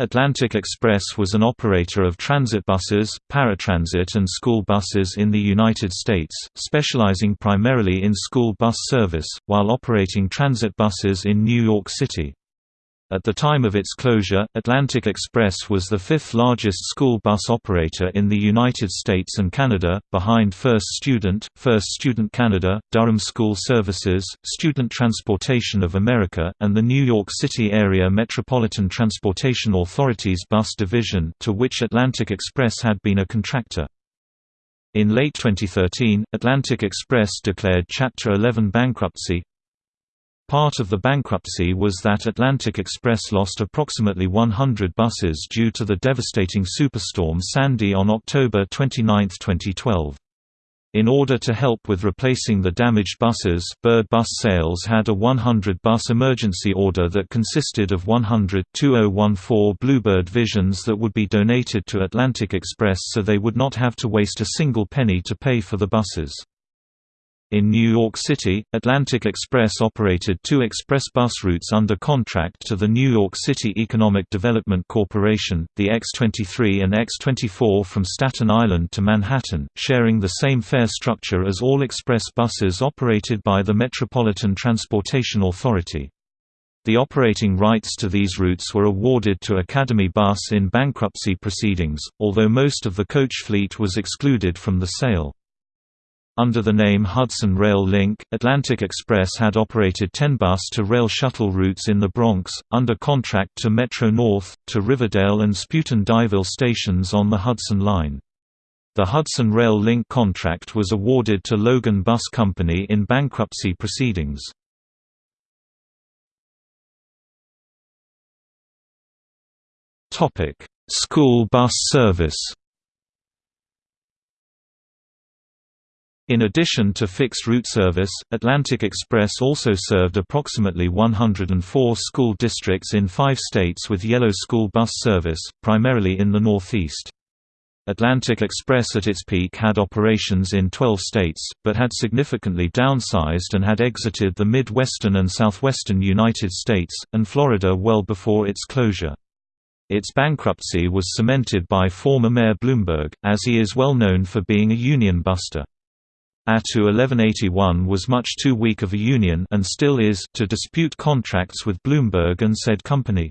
Atlantic Express was an operator of transit buses, paratransit and school buses in the United States, specializing primarily in school bus service, while operating transit buses in New York City. At the time of its closure, Atlantic Express was the fifth largest school bus operator in the United States and Canada, behind First Student, First Student Canada, Durham School Services, Student Transportation of America, and the New York City Area Metropolitan Transportation Authority's bus division to which Atlantic Express had been a contractor. In late 2013, Atlantic Express declared Chapter 11 bankruptcy, Part of the bankruptcy was that Atlantic Express lost approximately 100 buses due to the devastating superstorm Sandy on October 29, 2012. In order to help with replacing the damaged buses, Bird Bus Sales had a 100-bus emergency order that consisted of 100 2014 Bluebird Visions that would be donated to Atlantic Express so they would not have to waste a single penny to pay for the buses. In New York City, Atlantic Express operated two express bus routes under contract to the New York City Economic Development Corporation, the X-23 and X-24 from Staten Island to Manhattan, sharing the same fare structure as all express buses operated by the Metropolitan Transportation Authority. The operating rights to these routes were awarded to Academy Bus in bankruptcy proceedings, although most of the coach fleet was excluded from the sale. Under the name Hudson Rail Link, Atlantic Express had operated 10 bus-to-rail shuttle routes in the Bronx, under contract to Metro-North, to Riverdale and Spuyten-Duyvil stations on the Hudson Line. The Hudson Rail Link contract was awarded to Logan Bus Company in bankruptcy proceedings. School bus service In addition to fixed route service, Atlantic Express also served approximately 104 school districts in five states with yellow school bus service, primarily in the Northeast. Atlantic Express at its peak had operations in 12 states, but had significantly downsized and had exited the Midwestern and Southwestern United States, and Florida well before its closure. Its bankruptcy was cemented by former Mayor Bloomberg, as he is well known for being a union buster. ATU 1181 was much too weak of a union and still is to dispute contracts with Bloomberg and said company.